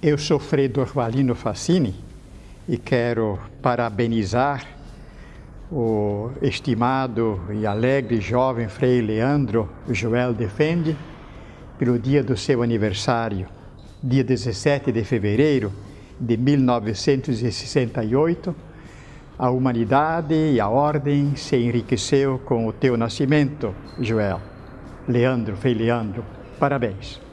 Eu sou Frei Dorvalino Facini e quero parabenizar o estimado e alegre jovem Frei Leandro Joel Defende pelo dia do seu aniversário, dia 17 de fevereiro de 1968. A humanidade e a ordem se enriqueceu com o teu nascimento, Joel. Leandro, Frei Leandro, parabéns.